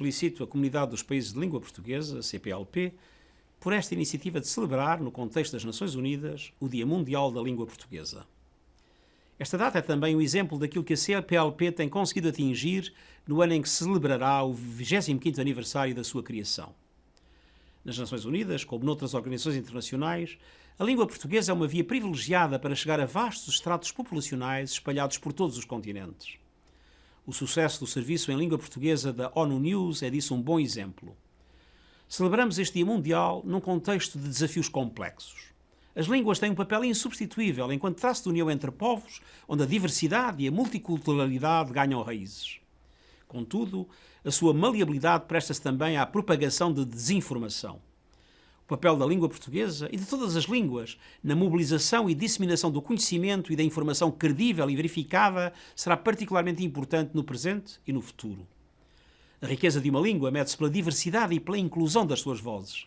Felicito a Comunidade dos Países de Língua Portuguesa, CPLP, por esta iniciativa de celebrar, no contexto das Nações Unidas, o Dia Mundial da Língua Portuguesa. Esta data é também um exemplo daquilo que a CPLP tem conseguido atingir no ano em que celebrará o 25º aniversário da sua criação. Nas Nações Unidas, como noutras organizações internacionais, a língua portuguesa é uma via privilegiada para chegar a vastos estratos populacionais espalhados por todos os continentes. O sucesso do serviço em língua portuguesa da ONU News é disso um bom exemplo. Celebramos este Dia Mundial num contexto de desafios complexos. As línguas têm um papel insubstituível enquanto traço de união entre povos, onde a diversidade e a multiculturalidade ganham raízes. Contudo, a sua maleabilidade presta-se também à propagação de desinformação. Papel da língua portuguesa e de todas as línguas na mobilização e disseminação do conhecimento e da informação credível e verificada será particularmente importante no presente e no futuro. A riqueza de uma língua mede-se pela diversidade e pela inclusão das suas vozes.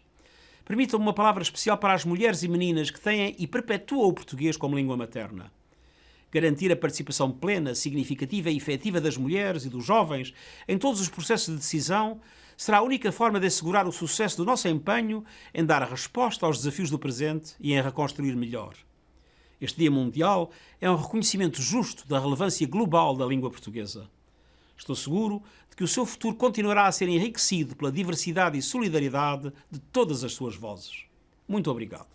Permitam-me uma palavra especial para as mulheres e meninas que têm e perpetuam o português como língua materna. Garantir a participação plena, significativa e efetiva das mulheres e dos jovens em todos os processos de decisão será a única forma de assegurar o sucesso do nosso empenho em dar resposta aos desafios do presente e em reconstruir melhor. Este Dia Mundial é um reconhecimento justo da relevância global da língua portuguesa. Estou seguro de que o seu futuro continuará a ser enriquecido pela diversidade e solidariedade de todas as suas vozes. Muito obrigado.